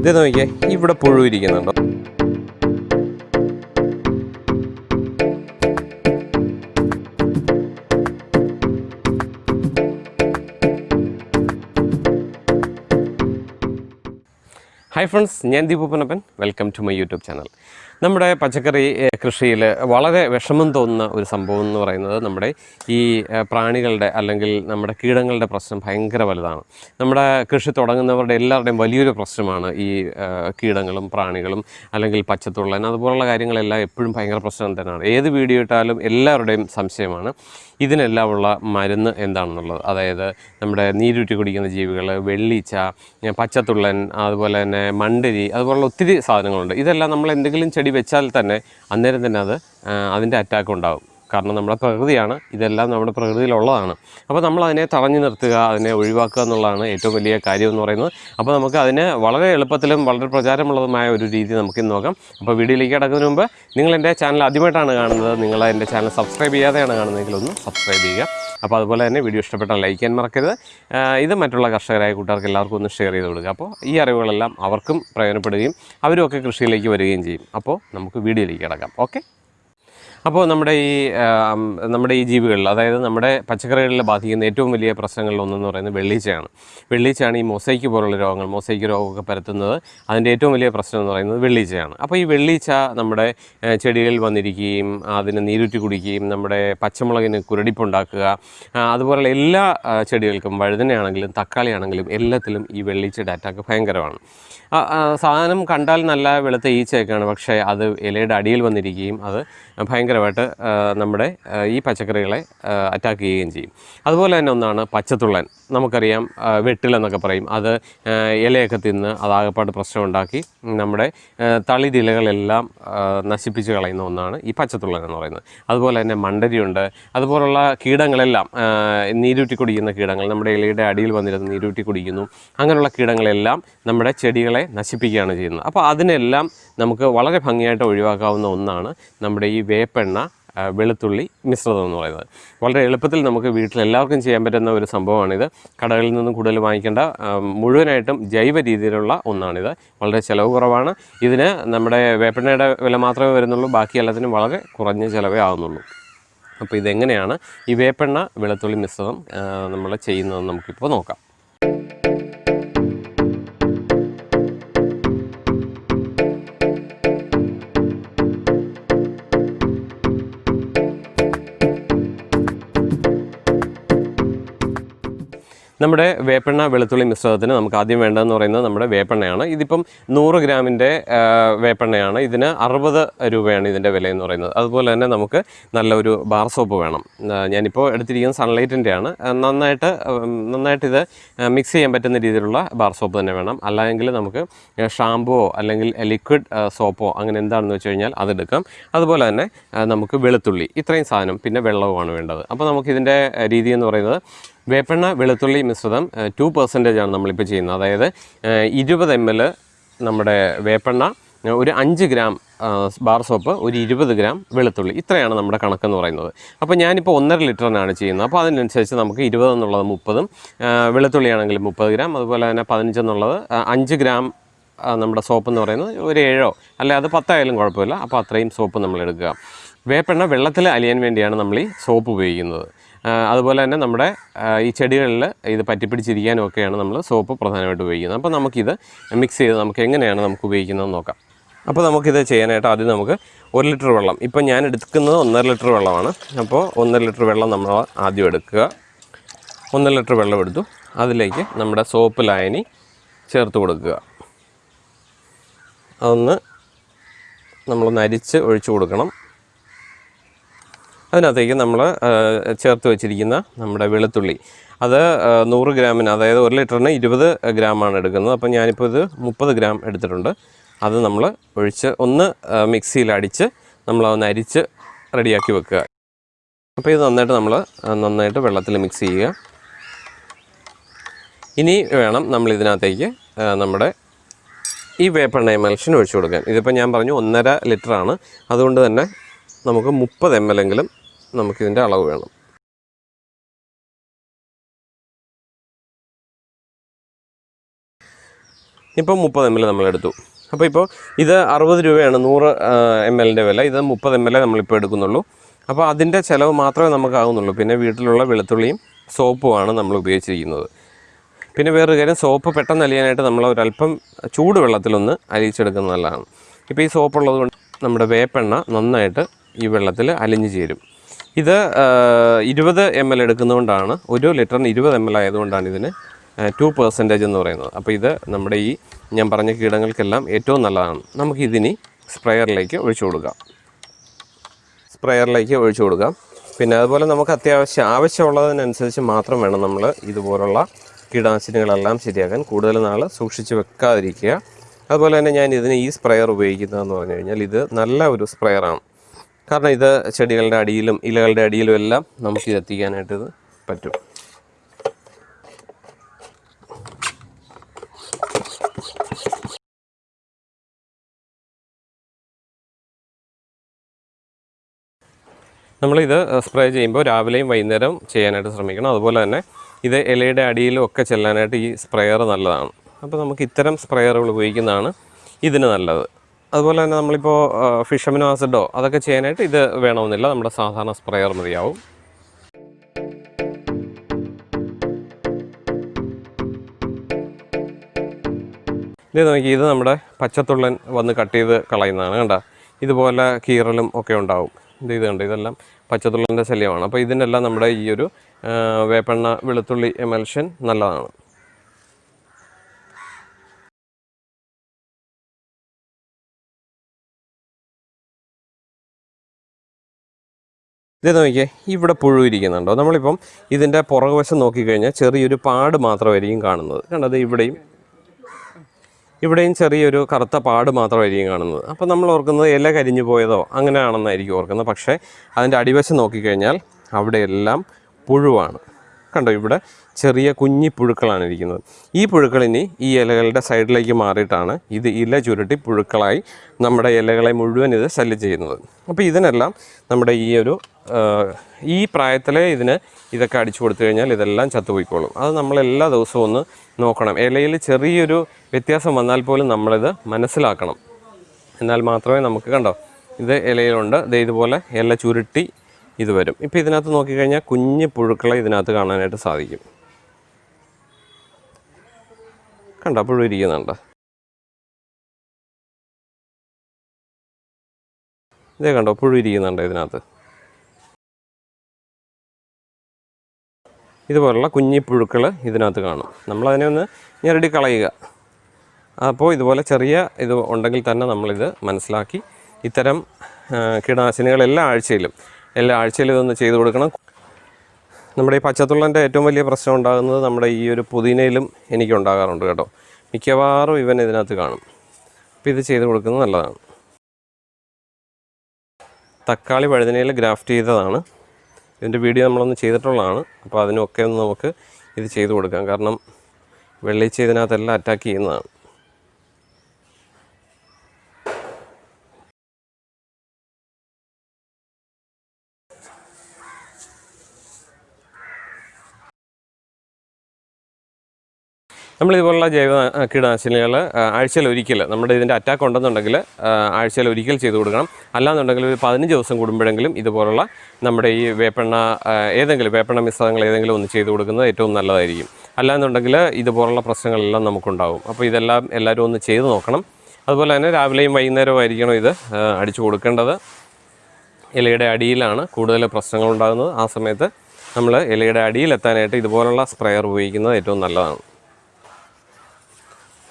ഇത് നോക്കിയേ ഇവിടെ പുഴു ഇരിക്കുന്നുണ്ടോ. ഹായ് ഫ്രണ്ട്സ് ഞാൻ Deepu Ponnappan. Welcome to my YouTube channel നമ്മുടെ പച്ചക്കറി കൃഷിയിൽ വളരെ വിഷമം തോന്നുന്ന ഒരു സംഭവം എന്ന് പറയുന്നത് നമ്മുടെ ഈ പ്രാണികളുടെ അല്ലെങ്കിൽ നമ്മുടെ കീടങ്ങളുടെ പ്രശ്നം ഭയങ്കര വലുതാണ്. നമ്മുടെ കൃഷി തുടങ്ങുന്നവരുടെ എല്ലാവരുടെയും വലിയൊരു പ്രശ്നമാണ് ഈ കീടങ്ങളും പ്രാണികളും അല്ലെങ്കിൽ പച്ചത്തുള്ളൻ അതുപോലുള്ള കാര്യങ്ങളെല്ലാം എപ്പോഴും ഭയങ്കര പ്രശ്നം തന്നെയാണ്. ഏത് വീഡിയോ ഇട്ടാലും എല്ലാവരുടെയും സംശയമാണ്. ഇതിനെല്ലാം ഉള്ള മരുന്ന് എന്താണെന്നുള്ളത്? അതായത് നമ്മുടെ നീരുറ്റി കുടിക്കുന്ന ജീവികൾ വെള്ളീച്ച പച്ചത്തുള്ളൻ അതുപോലെ തന്നെ മണ്ടരി അതുപോലുള്ള ഒത്തിരി സാധനങ്ങളുണ്ട്. ഇതെല്ലാം നമ്മൾ എന്തെങ്കിലും ചെടി വെച്ചാൽ തന്നെ അന്നേരം തന്നെ അത് അതിന്റെ അറ്റാക്ക് ഉണ്ടാകും കാരണം നമ്മുടെ പ്രകൃതിയാണ്. ഇതെല്ലാം നമ്മുടെ പ്രകൃതിയിലുള്ളതാണ്. അപ്പോൾ നമ്മൾ അതിനെ തടഞ്ഞു നിർത്തുക അതിനെ ഒഴിവാക്കുക എന്നുള്ളതാണ് ഏറ്റവും വലിയ കാര്യം എന്ന് പറയുന്നത്. അപ്പോൾ നമുക്ക് അതിന് വളരെ എളുപ്പത്തിലും വളരെ പ്രചാരമുള്ളതുമായ ഒരു രീതി നമുക്ക് ഇന്ന് നോക്കാം. അപ്പോൾ വീഡിയോയിലേക്ക് കിടക്കുന്നതിന് മുമ്പ് നിങ്ങൾ എന്റെ ചാനൽ ആദ്യമായിട്ടാണ് കാണുന്നത്. നിങ്ങൾ എന്റെ ചാനൽ സബ്സ്ക്രൈബ് ചെയ്യാതെയാണ് കാണുന്നതെങ്കിൽ ഒന്ന് സബ്സ്ക്രൈബ് ചെയ്യുക. അപ്പോൾ അതുപോലെ തന്നെ വീഡിയോ ഇഷ്ടപ്പെട്ടാൽ ലൈക്ക് ചെയ്യാൻ മറക്കരുത്. ഇത് മറ്റുള്ള കർഷകരായ കൂട്ടുകാർക്ക് എല്ലാവർക്കും ഒന്ന് ഷെയർ ചെയ്ത് കൊടുക്കുക. അപ്പോൾ ഈ അറിവുകളെല്ലാം അവർക്കും പ്രയോജനപ്പെടുകയും അവരും ഒക്കെ കൃഷിയിലേക്ക് വരികയും ചെയ്യും. അപ്പോൾ നമുക്ക് വീഡിയോയിലേക്ക് കിടക്കാം. ഓക്കെ? അപ്പോൾ നമ്മുടെ ഈ നമ്മുടെ ഈ ജീവികളിൽ അതായത് നമ്മുടെ പച്ചക്കറികളിൽ ബാധിക്കുന്ന ഏറ്റവും വലിയ പ്രശ്നങ്ങളിൽ ഒന്നെന്ന് പറയുന്നത് വെള്ളീച്ചയാണ്. വെള്ളീച്ചയാണ് ഈ മൊസൈക്ക് പോലുള്ള രോഗങ്ങൾ മൊസൈക്ക് രോഗമൊക്കെ പരത്തുന്നത്. അതിന്റെ ഏറ്റവും വലിയ പ്രശ്നം എന്ന് പറയുന്നത് വെള്ളീച്ചയാണ്. അപ്പോൾ ഈ വെള്ളീച്ച നമ്മുടെ ചെടികളിൽ വന്നിരിക്കുകയും അതിന് നീരുറ്റി കുടിക്കുകയും നമ്മുടെ പച്ചമുളകിന് കുരടിപ്പുണ്ടാക്കുക അതുപോലെയുള്ള എല്ലാ ചെടികൾക്കും വഴുതനയാണെങ്കിലും തക്കാളി ആണെങ്കിലും എല്ലാത്തിലും ഈ വെള്ളീച്ചയുടെ അറ്റാക്ക് ഭയങ്കരമാണ്. സാധനം കണ്ടാൽ നല്ല വെളുത്ത ഈച്ചയൊക്കെയാണ്. പക്ഷേ അത് ഇലയുടെ അടിയിൽ വന്നിരിക്കുകയും അത് ഭയങ്കരമായിട്ട് നമ്മുടെ ഈ പച്ചക്കറികളെ അറ്റാക്ക് ചെയ്യുകയും ചെയ്യും. അതുപോലെ തന്നെ ഒന്നാണ് പച്ചത്തുള്ളൻ. നമുക്കറിയാം വെട്ടിലെന്നൊക്കെ പറയും. അത് ഇലയൊക്കെ തിന്ന് അതാകപ്പാട് പ്രശ്നം ഉണ്ടാക്കി നമ്മുടെ തളിതിലകളെല്ലാം നശിപ്പിച്ച് കളയുന്ന ഒന്നാണ് ഈ പച്ചത്തുള്ളൻ എന്ന് പറയുന്നത്. അതുപോലെ തന്നെ മണ്ടരിയുണ്ട്. അതുപോലുള്ള കീടങ്ങളെല്ലാം നീരൂറ്റി കുടിക്കുന്ന കീടങ്ങൾ നമ്മുടെ ഇലയുടെ അടിയിൽ വന്നിരുന്ന് നീരൂറ്റി കുടിക്കുന്നു. അങ്ങനെയുള്ള കീടങ്ങളെല്ലാം നമ്മുടെ ചെടികളെ നശിപ്പിക്കുകയാണ് ചെയ്യുന്നത്. അപ്പോൾ അതിനെല്ലാം നമുക്ക് വളരെ ഭംഗിയായിട്ട് ഒഴിവാക്കാവുന്ന ഒന്നാണ് നമ്മുടെ ഈ വേപ്പെണ്ണ വെളുത്തുള്ളി മിശ്രിതം എന്ന് പറയുന്നത്. വളരെ എളുപ്പത്തിൽ നമുക്ക് വീട്ടിൽ എല്ലാവർക്കും ചെയ്യാൻ പറ്റുന്ന ഒരു സംഭവമാണിത്. കടകളിൽ നിന്നും കൂടുതൽ വാങ്ങിക്കേണ്ട മുഴുവനായിട്ടും ജൈവ രീതിയിലുള്ള ഒന്നാണിത്. വളരെ ചിലവ് കുറവാണ്. ഇതിന് നമ്മുടെ വേപ്പെണ്ണയുടെ വില മാത്രമേ വരുന്നുള്ളൂ. ബാക്കി എല്ലാത്തിനും വളരെ കുറഞ്ഞ ചിലവേ ആവുന്നുള്ളൂ. അപ്പോൾ ഇതെങ്ങനെയാണ് ഈ വേപ്പെണ്ണ വെളുത്തുള്ളി മിശ്രിതം നമ്മൾ ചെയ്യുന്നതെന്ന് നമുക്കിപ്പോൾ നോക്കാം. നമ്മുടെ വേപ്പെണ്ണ വെളുത്തുള്ളി മിശ്രിതത്തിന് നമുക്ക് ആദ്യം വേണ്ടതെന്ന് പറയുന്നത് നമ്മുടെ വേപ്പെണ്ണയാണ്. ഇതിപ്പം നൂറ് ഗ്രാമിന്റെ വേപ്പെണ്ണയാണ്. ഇതിന് അറുപത് രൂപയാണ് ഇതിന്റെ വില എന്ന് പറയുന്നത്. അതുപോലെ തന്നെ നമുക്ക് നല്ലൊരു ബാർ സോപ്പ് വേണം. ഞാനിപ്പോൾ എടുത്തിരിക്കുന്നത് സൺലൈറ്റിന്റെ ആണ് നന്നായിട്ട് നന്നായിട്ട് ഇത് മിക്സ് ചെയ്യാൻ പറ്റുന്ന രീതിയിലുള്ള ബാർ സോപ്പ് തന്നെ വേണം. അല്ലെങ്കിൽ നമുക്ക് ഷാമ്പുവോ അല്ലെങ്കിൽ ലിക്വിഡ് സോപ്പോ അങ്ങനെ എന്താണെന്ന് വെച്ച് കഴിഞ്ഞാൽ അതെടുക്കാം അതുപോലെ തന്നെ നമുക്ക് വെളുത്തുള്ളി ഇത്രയും സാധനം പിന്നെ വെള്ളവുമാണ് വേണ്ടത്. അപ്പോൾ നമുക്കിതിന്റെ രീതി എന്ന് പറയുന്നത് വേപ്പെണ്ണ വെളുത്തുള്ളി മിശ്രിതം ടു പെർസെന്റേജ് ആണ് നമ്മളിപ്പോൾ ചെയ്യുന്നത്. അതായത് ഇരുപത് എം എൽ നമ്മുടെ വേപ്പെണ്ണ ഒരു അഞ്ച് ഗ്രാം ബാർ സോപ്പ് ഒരു ഇരുപത് ഗ്രാം വെളുത്തുള്ളി. ഇത്രയാണ് നമ്മുടെ കണക്കെന്ന് പറയുന്നത്. അപ്പോൾ ഞാനിപ്പോൾ ഒന്നര ലിറ്ററിനാണ് ചെയ്യുന്നത്. അപ്പോൾ അതിനനുസരിച്ച് നമുക്ക് ഇരുപത് എന്നുള്ളത് മുപ്പതും വെളുത്തുള്ളിയാണെങ്കിൽ മുപ്പത് ഗ്രാം അതുപോലെ തന്നെ പതിനഞ്ചെന്നുള്ളത് അഞ്ച് ഗ്രാം നമ്മുടെ സോപ്പ് എന്ന് പറയുന്നത് ഒരു ഏഴോ. അല്ലെ അത് പത്തായാലും കുഴപ്പമില്ല. അപ്പോൾ അത്രയും സോപ്പ് നമ്മൾ എടുക്കുക. വേപ്പെണ്ണ വെള്ളത്തിൽ അലിയാൻ വേണ്ടിയാണ് നമ്മൾ ഈ സോപ്പ് ഉപയോഗിക്കുന്നത്. അതുപോലെ തന്നെ നമ്മുടെ ഈ ചെടികളിൽ ഇത് പറ്റിപ്പിടിച്ചിരിക്കാനും ഒക്കെയാണ് നമ്മൾ സോപ്പ് പ്രധാനമായിട്ട് ഉപയോഗിക്കുന്നത്. അപ്പോൾ നമുക്കിത് മിക്സ് ചെയ്ത് നമുക്ക് എങ്ങനെയാണ് നമുക്ക് ഉപയോഗിക്കുന്നത് നോക്കാം. അപ്പോൾ നമുക്കിത് ചെയ്യാനായിട്ട് ആദ്യം നമുക്ക് ഒരു ലിറ്റർ വെള്ളം. ഇപ്പം ഞാൻ എടുക്കുന്നത് ഒന്നര ലിറ്റർ വെള്ളമാണ്. അപ്പോൾ ഒന്നര ലിറ്റർ വെള്ളം നമ്മൾ ആദ്യം എടുക്കുക. ഒന്നര ലിറ്റർ വെള്ളം എടുത്തു. അതിലേക്ക് നമ്മുടെ സോപ്പ് ലായനി ചേർത്ത് കൊടുക്കുക. അതൊന്ന് നമ്മൾ അരിച്ച് ഒഴിച്ചു കൊടുക്കണം. അതിനകത്തേക്ക് നമ്മൾ ചേർത്ത് വെച്ചിരിക്കുന്ന നമ്മുടെ വെളുത്തുള്ളി. അത് നൂറ് ഗ്രാമിന് അതായത് ഒരു ലിറ്ററിന് ഇരുപത് ഗ്രാമാണ് എടുക്കുന്നത്. അപ്പം ഞാനിപ്പോൾ ഇത് മുപ്പത് ഗ്രാം എടുത്തിട്ടുണ്ട്. അത് നമ്മൾ ഒഴിച്ച് ഒന്ന് മിക്സിയിൽ അടിച്ച് നമ്മൾ ഒന്ന് അരിച്ച് റെഡിയാക്കി വെക്കുക. അപ്പോൾ ഇത് നന്നായിട്ട് നമ്മൾ നന്നായിട്ട് വെള്ളത്തിൽ മിക്സ് ചെയ്യുക. ഇനി വേണം നമ്മൾ ഇതിനകത്തേക്ക് നമ്മുടെ ഈ വേപ്പെണ്ണ എമൽഷൻ ഒഴിച്ചു കൊടുക്കാൻ. ഇതിപ്പോൾ ഞാൻ പറഞ്ഞു ഒന്നര ലിറ്ററാണ്. അതുകൊണ്ട് തന്നെ നമുക്ക് മുപ്പത് എം എൽ എങ്കിലും നമുക്കിതിന്റെ അളവ് വേണം. ഇപ്പോൾ മുപ്പത് എം എൽ നമ്മളെടുത്തു. അപ്പോൾ ഇപ്പോൾ ഇത് അറുപത് രൂപയാണ് നൂറ് എം എല്ലിന്റെ വില. ഇത് മുപ്പത് എം എൽ നമ്മളിപ്പോൾ എടുക്കുന്നുള്ളൂ. അപ്പോൾ അതിന്റെ ചിലവ് മാത്രമേ നമുക്കാകുന്നുള്ളൂ. പിന്നെ വീട്ടിലുള്ള വെളുത്തുള്ളിയും സോപ്പുമാണ് നമ്മൾ ഉപയോഗിച്ചിരിക്കുന്നത്. പിന്നെ വേറൊരു കാര്യം സോപ്പ് പെട്ടെന്ന് അലിയാനായിട്ട് നമ്മൾ ഒരല്പം ചൂടുവെള്ളത്തിലൊന്ന് അലിയിച്ചെടുക്കുന്നത് നല്ലതാണ് ഇപ്പോൾ ഈ സോപ്പ് ഉള്ളത് കൊണ്ട് നമ്മുടെ വേപ്പെണ്ണ നന്നായിട്ട് ഈ വെള്ളത്തിൽ അലിഞ്ഞു ചേരും. ഇത് ഇരുപത് എം എൽ എടുക്കുന്നതുകൊണ്ടാണ് ഒരു ലിറ്ററിന് ഇരുപത് എം എൽ ആയതുകൊണ്ടാണ് ഇതിന് ടു പെർസെന്റേജ് എന്ന് പറയുന്നത്. അപ്പോൾ ഇത് നമ്മുടെ ഈ ഞാൻ പറഞ്ഞ കീടങ്ങൾക്കെല്ലാം ഏറ്റവും നല്ലതാണ്. നമുക്ക് ഇതിനി സ്പ്രെയറിലേക്ക് ഒഴിച്ചു കൊടുക്കാം. സ്പ്രെയറിലേക്ക് ഒഴിച്ചു കൊടുക്കാം. പിന്നെ അതുപോലെ നമുക്ക് അത്യാവശ്യം ആവശ്യമുള്ളതിനനുസരിച്ച് മാത്രം വേണം നമ്മൾ ഇതുപോലുള്ള കീടനാശിനികളെല്ലാം ശരിയാക്കാൻ. കൂടുതൽ നാൾ സൂക്ഷിച്ച് വെക്കാതിരിക്കുക. അതുപോലെ തന്നെ ഞാൻ ഇതിന് ഈ സ്പ്രെയർ ഉപയോഗിക്കുന്നതെന്ന് പറഞ്ഞു കഴിഞ്ഞാൽ ഇത് നല്ല ഒരു സ്പ്രെയറാണ്. കാരണം ഇത് ചെടികളുടെ അടിയിലും ഇലകളുടെ അടിയിലും എല്ലാം നമുക്ക് ഇത് എത്തിക്കാനായിട്ട് ഇത് പറ്റും. നമ്മളിത് സ്പ്രേ ചെയ്യുമ്പോൾ രാവിലെയും വൈകുന്നേരം ചെയ്യാനായിട്ട് ശ്രമിക്കണം. അതുപോലെ തന്നെ ഇത് ഇലയുടെ അടിയിലും ഒക്കെ ചെല്ലാനായിട്ട് ഈ സ്പ്രെയർ നല്ലതാണ്. അപ്പോൾ നമുക്ക് ഇത്തരം സ്പ്രെയറുകൾ ഉപയോഗിക്കുന്നതാണ് ഇതിന് നല്ലത്. അതുപോലെ തന്നെ നമ്മളിപ്പോൾ ഫിഷമിനോ ആസിഡോ അതൊക്കെ ചെയ്യാനായിട്ട് ഇത് വേണമെന്നില്ല. നമ്മുടെ സാധാരണ സ്പ്രേയർ മതിയാവും. ഇത് നോക്കി ഇത് നമ്മുടെ പച്ചത്തുള്ളൻ വന്ന് കട്ട് ചെയ്ത് കളയുന്നതാണ് കണ്ട. ഇതുപോലെ കീറലും ഒക്കെ ഉണ്ടാവും. ഇത് ഇത് കണ്ട് ഇതെല്ലാം പച്ചത്തുള്ളന്റെ ശല്യമാണ്. അപ്പോൾ ഇതിനെല്ലാം നമ്മുടെ ഈ ഒരു വേപ്പെണ്ണ വെളുത്തുള്ളി എമൽഷൻ നല്ലതാണ്. ഇത് നോക്കിയേ ഇവിടെ പുഴു ഇരിക്കുന്നുണ്ടോ? നമ്മളിപ്പം ഇതിന്റെ പുറകുവശം നോക്കിക്കഴിഞ്ഞാൽ ചെറിയൊരു പാട് മാത്രമായിരിക്കും കാണുന്നത്. കണ്ടത് ഇവിടെയും ഇവിടെയും ചെറിയൊരു കറുത്ത പാട് മാത്രമായിരിക്കും കാണുന്നത്. അപ്പോൾ നമ്മൾ ഓർക്കുന്നത് ഇല കരിഞ്ഞു പോയതോ അങ്ങനെയാണെന്നായിരിക്കും ഓർക്കുന്നത്. പക്ഷേ അതിന്റെ അടിവശം നോക്കിക്കഴിഞ്ഞാൽ അവിടെയെല്ലാം പുഴുവാണ്. കണ്ടോ ഇവിടെ ചെറിയ കുഞ്ഞി പുഴുക്കളാണ് ഇരിക്കുന്നത്. ഈ പുഴുക്കൾ ഇനി ഈ ഇലകളുടെ സൈഡിലേക്ക് മാറിയിട്ടാണ് ഇത് ഇല ചുരുട്ടി പുഴുക്കളായി നമ്മുടെ ഇലകളെ മുഴുവൻ ഇത് ശല്യം ചെയ്യുന്നത്. അപ്പോൾ ഇതിനെല്ലാം നമ്മുടെ ഈ ഒരു ഈ പ്രായത്തിലെ ഇതിന് ഇതൊക്കെ അടിച്ചു കൊടുത്തു കഴിഞ്ഞാൽ ഇതെല്ലാം ചത്തുപോയിക്കോളും. അത് നമ്മൾ എല്ലാ ദിവസവും ഒന്ന് നോക്കണം. ഇലയിൽ ചെറിയൊരു വ്യത്യാസം വന്നാൽ പോലും നമ്മളിത് മനസ്സിലാക്കണം. എന്നാൽ മാത്രമേ നമുക്ക് കണ്ടോ ഇത് ഇലയിലുണ്ട്. ഇത് ഇതുപോലെ ഇല ചുരുട്ടി ഇത് വരും. ഇപ്പോൾ ഇതിനകത്ത് നോക്കിക്കഴിഞ്ഞാൽ കുഞ്ഞ് പുഴുക്കളെ ഇതിനകത്ത് കാണാനായിട്ട് സാധിക്കും. കണ്ടോ അപ്പോഴും ഇരിക്കുന്നുണ്ട് ഇതേ കണ്ടോ പുഴു ഇരിക്കുന്നുണ്ട് ഇതിനകത്ത്. ഇതുപോലുള്ള കുഞ്ഞിപ്പുഴുക്കൾ ഇതിനകത്ത് കാണും. നമ്മളതിനെ ഒന്ന് ഞെരടി കളയുക. അപ്പോൾ ഇതുപോലെ ചെറിയ ഇത് ഉണ്ടെങ്കിൽ തന്നെ നമ്മളിത് മനസ്സിലാക്കി ഇത്തരം കീടനാശിനികൾ എല്ലാ ആഴ്ചയിലും എല്ലാ ആഴ്ചയിലും ഇതൊന്ന് ചെയ്തു കൊടുക്കണം. നമ്മുടെ ഈ പച്ചത്തുള്ളന്റെ ഏറ്റവും വലിയ പ്രശ്നം ഉണ്ടാകുന്നത് നമ്മുടെ ഈ ഒരു പുതിനയിലും എനിക്ക് ഉണ്ടാകാറുണ്ട് കേട്ടോ. മിക്കവാറും ഇവൻ ഇതിനകത്ത് കാണും. അപ്പോൾ ഇത് ചെയ്ത് കൊടുക്കുന്നത് നല്ലതാണ്. തക്കാളി വഴുതനയിൽ ഗ്രാഫ്റ്റ് ചെയ്തതാണ്. ഇതിന്റെ വീഡിയോ നമ്മളൊന്ന് ചെയ്തിട്ടുള്ളതാണ്. അപ്പോൾ അതിനൊക്കെ ഒന്ന് നമുക്ക് ഇത് ചെയ്ത് കൊടുക്കാം. കാരണം വെള്ളിച്ച ഇതിനകത്തെല്ലാം അറ്റാക്ക് ചെയ്യുന്നതാണ്. നമ്മൾ ഇതുപോലുള്ള ജൈവ കീടനാശിനികൾ ആഴ്ചയിൽ ഒരിക്കൽ നമ്മുടെ ഇതിന്റെ അറ്റാക്ക് ഉണ്ടെന്നുണ്ടെങ്കിൽ ആഴ്ചയിൽ ഒരിക്കൽ ചെയ്തു കൊടുക്കണം. അല്ലാന്നുണ്ടെങ്കിൽ ഒരു പതിനഞ്ച് ദിവസം കൂടുമ്പോഴെങ്കിലും ഇതുപോലുള്ള നമ്മുടെ ഈ വേപ്പെണ്ണ ഏതെങ്കിലും വേപ്പെണ്ണ മിശ്രിതങ്ങൾ ഏതെങ്കിലും ഒന്ന് ചെയ്തു കൊടുക്കുന്നത് ഏറ്റവും നല്ലതായിരിക്കും. അല്ലാന്നുണ്ടെങ്കിൽ ഇതുപോലുള്ള പ്രശ്നങ്ങളെല്ലാം നമുക്കുണ്ടാകും അപ്പോൾ ഇതെല്ലാം എല്ലാവരും ഒന്ന് ചെയ്ത് നോക്കണം. അതുപോലെ തന്നെ രാവിലെയും വൈകുന്നേരവും ആയിരിക്കണം ഇത് അടിച്ചു കൊടുക്കേണ്ടത്. ഇലയുടെ അടിയിലാണ് കൂടുതൽ പ്രശ്നങ്ങൾ ഉണ്ടാകുന്നത്. ആ സമയത്ത് നമ്മൾ ഇലയുടെ അടിയിലെത്താനായിട്ട് ഇതുപോലുള്ള സ്പ്രെയർ ഉപയോഗിക്കുന്നത് ഏറ്റവും നല്ലതാണ്.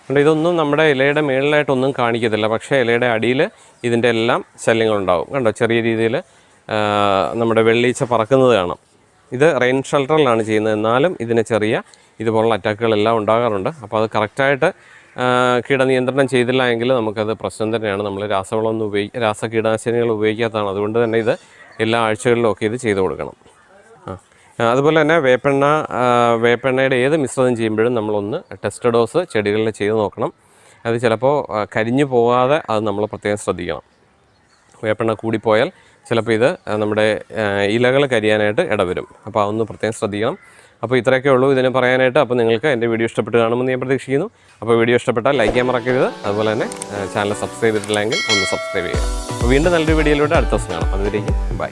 അതുകൊണ്ട് ഇതൊന്നും നമ്മുടെ ഇലയുടെ മേളിലായിട്ടൊന്നും കാണിക്കത്തില്ല. പക്ഷേ ഇലയുടെ അടിയിൽ ഇതിന്റെ എല്ലാം ശല്യങ്ങളുണ്ടാവും. കണ്ടോ? ചെറിയ രീതിയിൽ നമ്മുടെ വെള്ളീച്ച പറക്കുന്നത് കാണാം. ഇത് റെയിൻ ഷെൽട്ടറിലാണ് ചെയ്യുന്നത്. എന്നാലും ഇതിന് ചെറിയ ഇതുപോലുള്ള അറ്റാക്കുകളെല്ലാം ഉണ്ടാകാറുണ്ട്. അപ്പോൾ അത് കറക്റ്റായിട്ട് കീടനിയന്ത്രണം ചെയ്തില്ല എങ്കിൽ നമുക്കത് പ്രശ്നം തന്നെയാണ്. നമ്മൾ രാസവളമൊന്നും ഉപയോഗി രാസ കീടനാശിനികൾ ഉപയോഗിക്കാത്തതാണ്. അതുകൊണ്ട് തന്നെ ഇത് എല്ലാ ആഴ്ചകളിലും ഒക്കെ ഇത് ചെയ്തു കൊടുക്കണം. അതുപോലെ തന്നെ വേപ്പെണ്ണ വേപ്പെണ്ണയുടെ ഏത് മിശ്രിതം ചെയ്യുമ്പോഴും നമ്മളൊന്ന് ടെസ്റ്റ് ഡോസ് ചെടികളിൽ ചെയ്ത് നോക്കണം. അത് ചിലപ്പോൾ കരിഞ്ഞു പോകാതെ അത് നമ്മൾ പ്രത്യേകം ശ്രദ്ധിക്കണം. വേപ്പെണ്ണ കൂടിപ്പോയാൽ ചിലപ്പോൾ ഇത് നമ്മുടെ ഇലകൾ കരിയാനായിട്ട് ഇടവരും. അപ്പോൾ അതൊന്ന് പ്രത്യേകം ശ്രദ്ധിക്കണം. അപ്പോൾ ഇത്രയൊക്കെ ഉള്ളൂ ഇതിനെ പറയാനായിട്ട്. അപ്പോൾ നിങ്ങൾക്ക് എന്റെ വീഡിയോ ഇഷ്ടപ്പെട്ട് കാണുമെന്ന് ഞാൻ പ്രതീക്ഷിക്കുന്നു. അപ്പോൾ വീഡിയോ ഇഷ്ടപ്പെട്ടാൽ ലൈക്ക് ചെയ്യാൻ മറക്കരുത്. അതുപോലെ തന്നെ ചാനൽ സബ്സ്ക്രൈബ് ചെയ്തിട്ടില്ലെങ്കിൽ ഒന്ന് സബ്സ്ക്രൈബ് ചെയ്യുക. അപ്പോൾ വീണ്ടും നല്ലൊരു വീഡിയോയിലൂടെ അടുത്ത ദിവസം കാണാം. അതുവരേക്കും ബൈ.